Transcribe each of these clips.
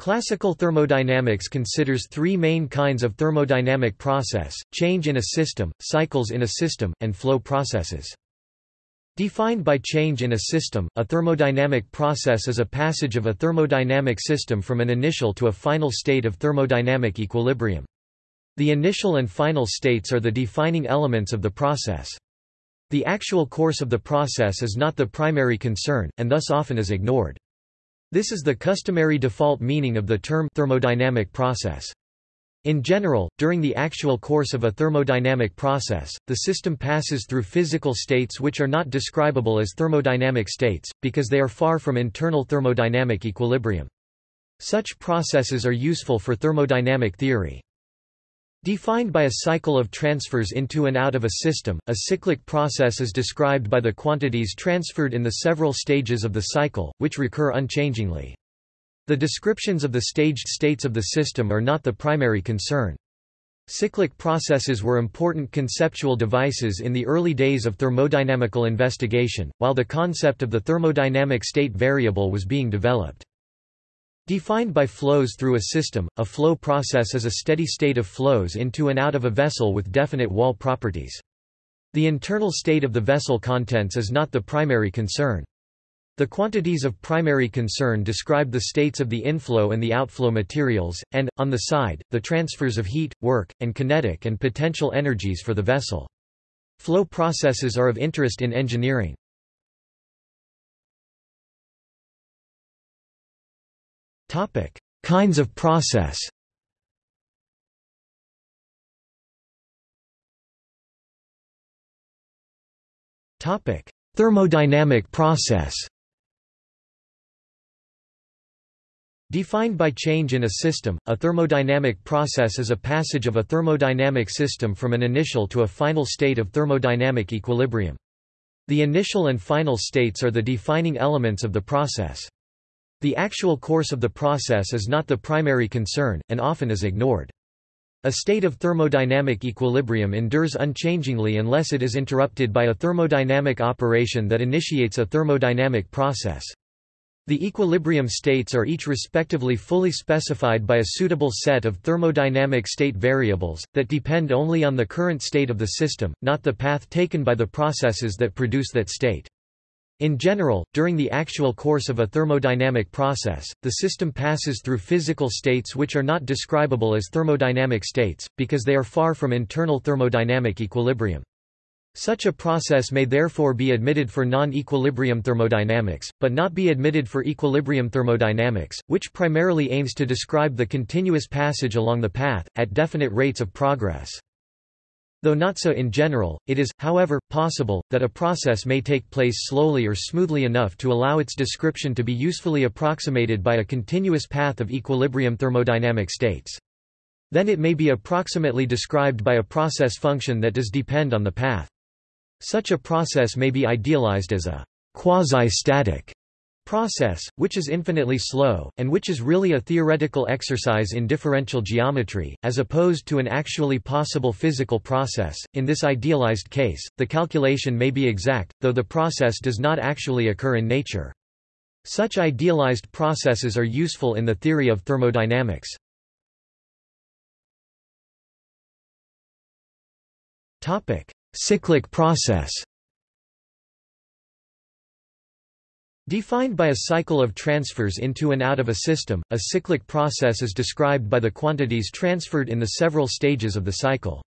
Classical thermodynamics considers three main kinds of thermodynamic process, change in a system, cycles in a system, and flow processes. Defined by change in a system, a thermodynamic process is a passage of a thermodynamic system from an initial to a final state of thermodynamic equilibrium. The initial and final states are the defining elements of the process. The actual course of the process is not the primary concern, and thus often is ignored. This is the customary default meaning of the term thermodynamic process. In general, during the actual course of a thermodynamic process, the system passes through physical states which are not describable as thermodynamic states, because they are far from internal thermodynamic equilibrium. Such processes are useful for thermodynamic theory. Defined by a cycle of transfers into and out of a system, a cyclic process is described by the quantities transferred in the several stages of the cycle, which recur unchangingly. The descriptions of the staged states of the system are not the primary concern. Cyclic processes were important conceptual devices in the early days of thermodynamical investigation, while the concept of the thermodynamic state variable was being developed. Defined by flows through a system, a flow process is a steady state of flows into and out of a vessel with definite wall properties. The internal state of the vessel contents is not the primary concern. The quantities of primary concern describe the states of the inflow and the outflow materials, and, on the side, the transfers of heat, work, and kinetic and potential energies for the vessel. Flow processes are of interest in engineering. Topic: Kinds of process. Topic: Thermodynamic process. Defined by change in a system, a thermodynamic process is a passage of a thermodynamic system from an initial to a final state of thermodynamic equilibrium. The initial and final states are the defining elements of the process. The actual course of the process is not the primary concern, and often is ignored. A state of thermodynamic equilibrium endures unchangingly unless it is interrupted by a thermodynamic operation that initiates a thermodynamic process. The equilibrium states are each respectively fully specified by a suitable set of thermodynamic state variables, that depend only on the current state of the system, not the path taken by the processes that produce that state. In general, during the actual course of a thermodynamic process, the system passes through physical states which are not describable as thermodynamic states, because they are far from internal thermodynamic equilibrium. Such a process may therefore be admitted for non-equilibrium thermodynamics, but not be admitted for equilibrium thermodynamics, which primarily aims to describe the continuous passage along the path, at definite rates of progress. Though not so in general, it is, however, possible, that a process may take place slowly or smoothly enough to allow its description to be usefully approximated by a continuous path of equilibrium thermodynamic states. Then it may be approximately described by a process function that does depend on the path. Such a process may be idealized as a quasi-static process, which is infinitely slow, and which is really a theoretical exercise in differential geometry, as opposed to an actually possible physical process. In this idealized case, the calculation may be exact, though the process does not actually occur in nature. Such idealized processes are useful in the theory of thermodynamics. Topic: Cyclic process Defined by a cycle of transfers into and out of a system, a cyclic process is described by the quantities transferred in the several stages of the cycle.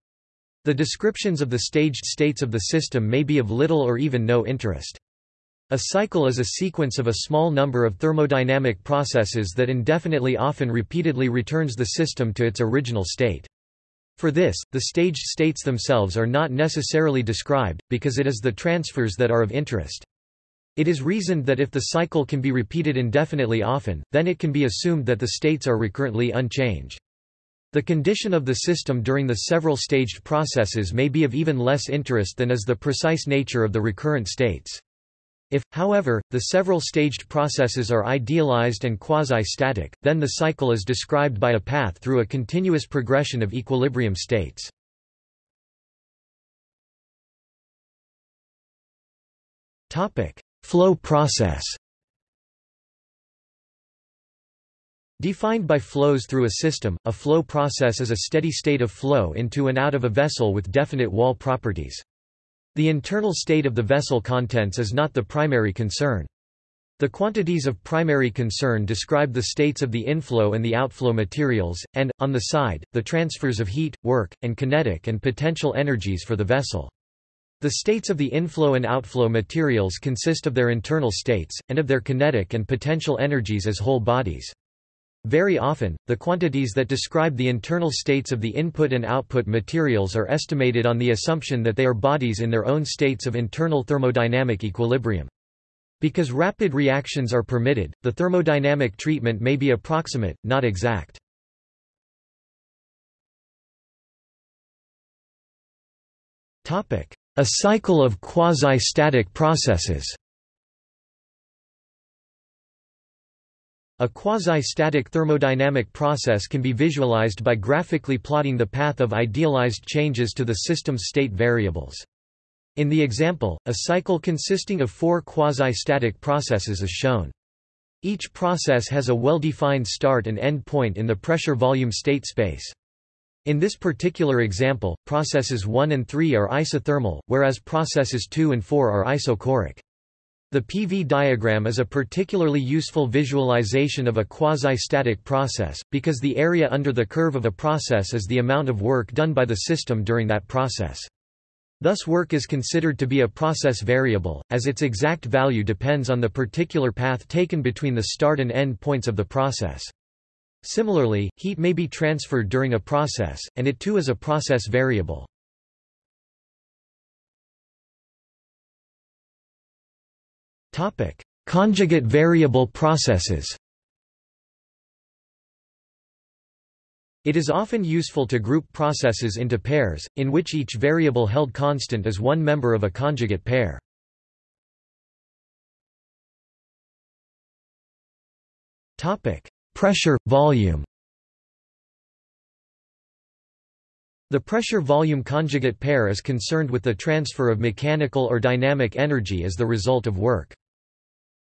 The descriptions of the staged states of the system may be of little or even no interest. A cycle is a sequence of a small number of thermodynamic processes that indefinitely often repeatedly returns the system to its original state. For this, the staged states themselves are not necessarily described, because it is the transfers that are of interest. It is reasoned that if the cycle can be repeated indefinitely often, then it can be assumed that the states are recurrently unchanged. The condition of the system during the several staged processes may be of even less interest than is the precise nature of the recurrent states. If, however, the several staged processes are idealized and quasi-static, then the cycle is described by a path through a continuous progression of equilibrium states. Topic: Flow process Defined by flows through a system, a flow process is a steady state of flow into and out of a vessel with definite wall properties. The internal state of the vessel contents is not the primary concern. The quantities of primary concern describe the states of the inflow and the outflow materials, and, on the side, the transfers of heat, work, and kinetic and potential energies for the vessel. The states of the inflow and outflow materials consist of their internal states, and of their kinetic and potential energies as whole bodies. Very often, the quantities that describe the internal states of the input and output materials are estimated on the assumption that they are bodies in their own states of internal thermodynamic equilibrium. Because rapid reactions are permitted, the thermodynamic treatment may be approximate, not exact. A cycle of quasi-static processes A quasi-static thermodynamic process can be visualized by graphically plotting the path of idealized changes to the system's state variables. In the example, a cycle consisting of four quasi-static processes is shown. Each process has a well-defined start and end point in the pressure-volume state space. In this particular example, processes 1 and 3 are isothermal, whereas processes 2 and 4 are isochoric. The PV diagram is a particularly useful visualization of a quasi-static process, because the area under the curve of a process is the amount of work done by the system during that process. Thus work is considered to be a process variable, as its exact value depends on the particular path taken between the start and end points of the process. Similarly, heat may be transferred during a process, and it too is a process variable. Topic: Conjugate variable processes. It is often useful to group processes into pairs, in which each variable held constant is one member of a conjugate pair. Topic: Pressure, volume. The pressure-volume conjugate pair is concerned with the transfer of mechanical or dynamic energy as the result of work.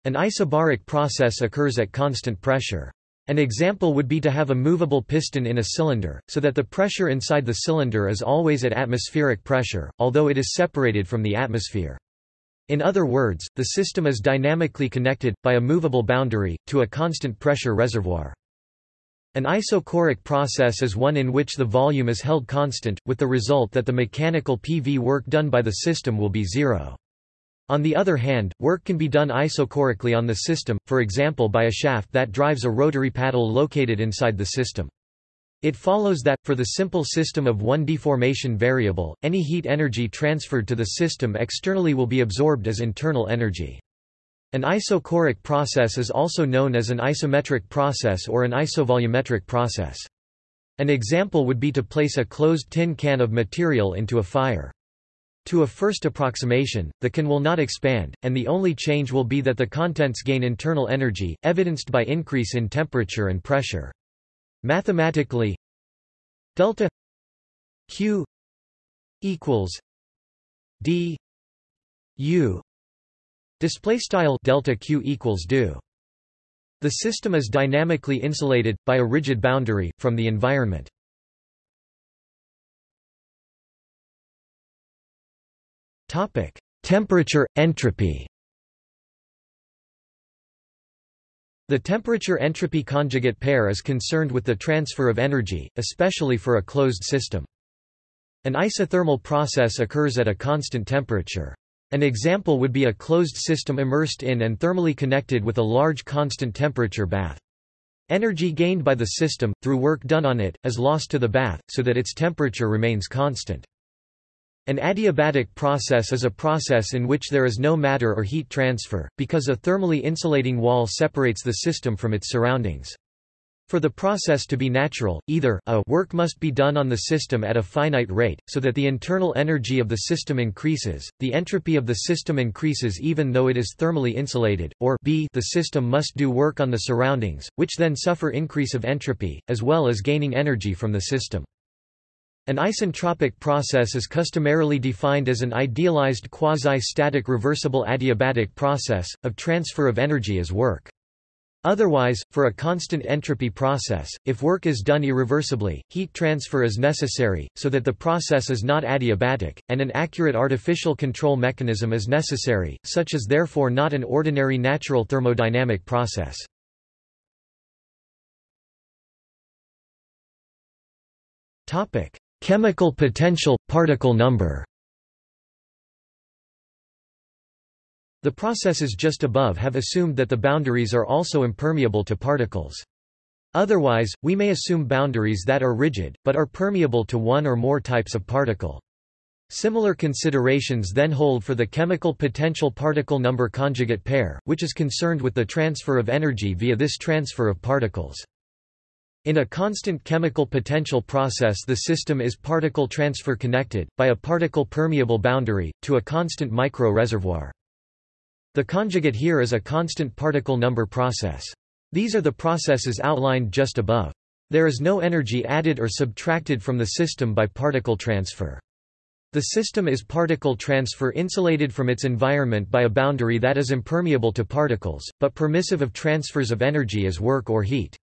An isobaric process occurs at constant pressure. An example would be to have a movable piston in a cylinder, so that the pressure inside the cylinder is always at atmospheric pressure, although it is separated from the atmosphere. In other words, the system is dynamically connected, by a movable boundary, to a constant pressure reservoir. An isochoric process is one in which the volume is held constant, with the result that the mechanical PV work done by the system will be zero. On the other hand, work can be done isochorically on the system, for example by a shaft that drives a rotary paddle located inside the system. It follows that, for the simple system of one deformation variable, any heat energy transferred to the system externally will be absorbed as internal energy. An isochoric process is also known as an isometric process or an isovolumetric process. An example would be to place a closed tin can of material into a fire. To a first approximation, the can will not expand, and the only change will be that the contents gain internal energy, evidenced by increase in temperature and pressure. Mathematically, delta q equals d u display style delta q equals do. The system is dynamically insulated by a rigid boundary from the environment. Topic: Temperature, entropy. The temperature-entropy conjugate pair is concerned with the transfer of energy, especially for a closed system. An isothermal process occurs at a constant temperature. An example would be a closed system immersed in and thermally connected with a large constant temperature bath. Energy gained by the system, through work done on it, is lost to the bath, so that its temperature remains constant. An adiabatic process is a process in which there is no matter or heat transfer, because a thermally insulating wall separates the system from its surroundings. For the process to be natural, either a work must be done on the system at a finite rate, so that the internal energy of the system increases, the entropy of the system increases even though it is thermally insulated, or b the system must do work on the surroundings, which then suffer increase of entropy, as well as gaining energy from the system. An isentropic process is customarily defined as an idealized quasi-static reversible adiabatic process, of transfer of energy as work. Otherwise, for a constant entropy process, if work is done irreversibly, heat transfer is necessary, so that the process is not adiabatic, and an accurate artificial control mechanism is necessary, such is therefore not an ordinary natural thermodynamic process. Chemical potential – particle number The processes just above have assumed that the boundaries are also impermeable to particles. Otherwise, we may assume boundaries that are rigid, but are permeable to one or more types of particle. Similar considerations then hold for the chemical potential particle number conjugate pair, which is concerned with the transfer of energy via this transfer of particles. In a constant chemical potential process the system is particle transfer connected, by a particle permeable boundary, to a constant micro-reservoir. The conjugate here is a constant particle number process. These are the processes outlined just above. There is no energy added or subtracted from the system by particle transfer. The system is particle transfer insulated from its environment by a boundary that is impermeable to particles, but permissive of transfers of energy as work or heat.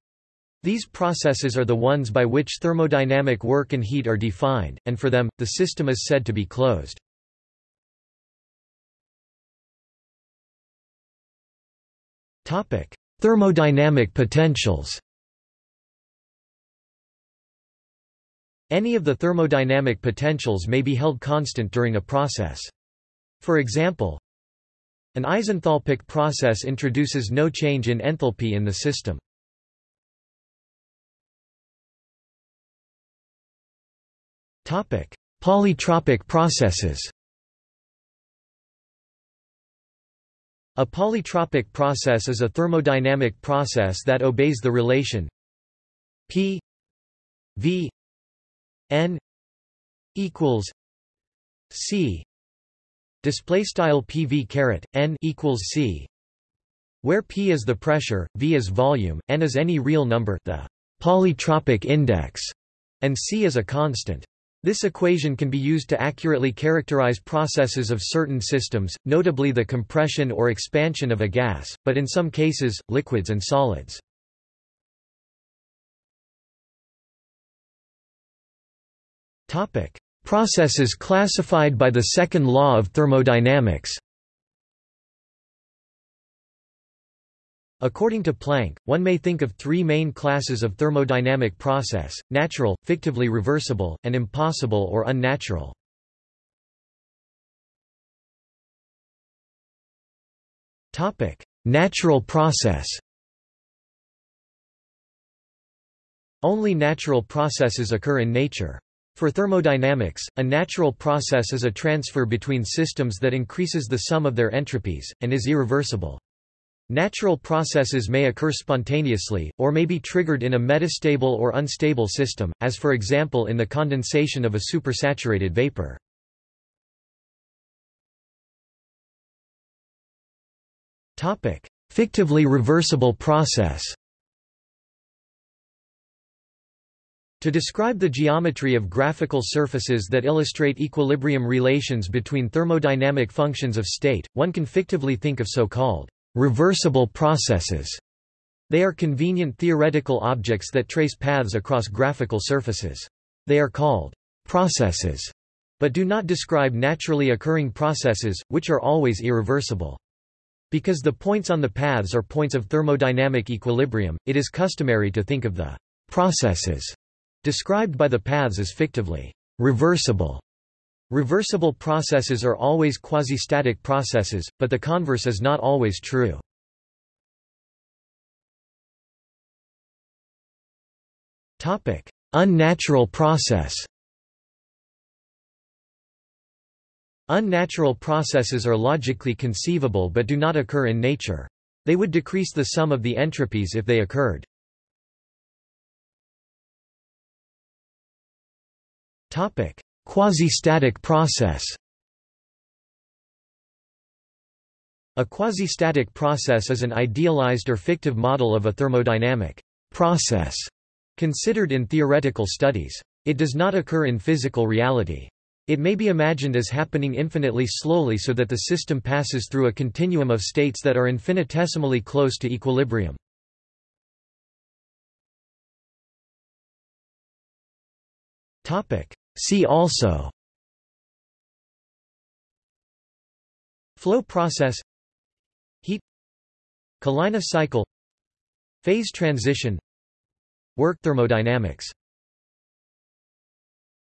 These processes are the ones by which thermodynamic work and heat are defined, and for them, the system is said to be closed. Thermodynamic potentials. Any of the thermodynamic potentials may be held constant during a process. For example, an isenthalpic process introduces no change in enthalpy in the system. Polytropic processes. A polytropic process is a thermodynamic process that obeys the relation P V N equals C. Display style PV caret N equals C where P is the pressure, V is volume, N is any real number the polytropic index, and C is a constant. This equation can be used to accurately characterize processes of certain systems, notably the compression or expansion of a gas, but in some cases, liquids and solids. Processes classified by the second law of thermodynamics According to Planck, one may think of three main classes of thermodynamic process, natural, fictively reversible, and impossible or unnatural. Natural process Only natural processes occur in nature. For thermodynamics, a natural process is a transfer between systems that increases the sum of their entropies, and is irreversible. Natural processes may occur spontaneously, or may be triggered in a metastable or unstable system, as for example in the condensation of a supersaturated vapor. Fictively reversible process To describe the geometry of graphical surfaces that illustrate equilibrium relations between thermodynamic functions of state, one can fictively think of so-called reversible processes. They are convenient theoretical objects that trace paths across graphical surfaces. They are called processes, but do not describe naturally occurring processes, which are always irreversible. Because the points on the paths are points of thermodynamic equilibrium, it is customary to think of the processes described by the paths as fictively reversible. Reversible processes are always quasi-static processes, but the converse is not always true. Unnatural process Unnatural processes are logically conceivable but do not occur in nature. They would decrease the sum of the entropies if they occurred. Topic: Quasi-static process A quasi-static process is an idealized or fictive model of a thermodynamic process considered in theoretical studies. It does not occur in physical reality. It may be imagined as happening infinitely slowly so that the system passes through a continuum of states that are infinitesimally close to equilibrium. Topic: See also. Flow process. Heat. Kalina cycle. Phase transition. Work thermodynamics